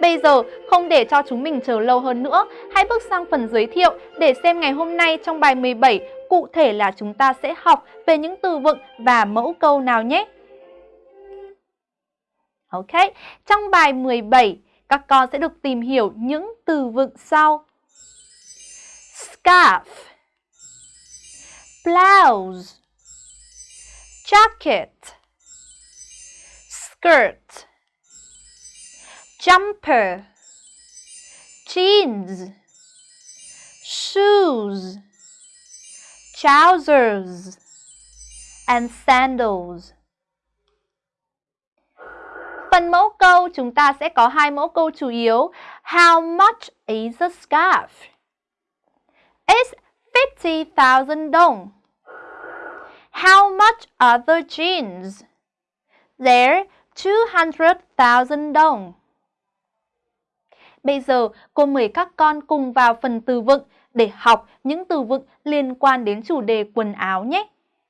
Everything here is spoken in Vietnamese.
Bây giờ, không để cho chúng mình chờ lâu hơn nữa, hãy bước sang phần giới thiệu để xem ngày hôm nay trong bài 17 cụ thể là chúng ta sẽ học về những từ vựng và mẫu câu nào nhé. Ok, trong bài 17, các con sẽ được tìm hiểu những từ vựng sau. Scarf Blouse Jacket Skirt Jumper Jeans Shoes Trousers and sandals Phần mẫu câu chúng ta sẽ có hai mẫu câu chủ yếu. How much is a scarf? It's 50,000 dong. How much are the jeans? They're 200,000 dong. Bây giờ, cô mời các con cùng vào phần từ vựng để học những từ vựng liên quan đến chủ đề quần áo nhé.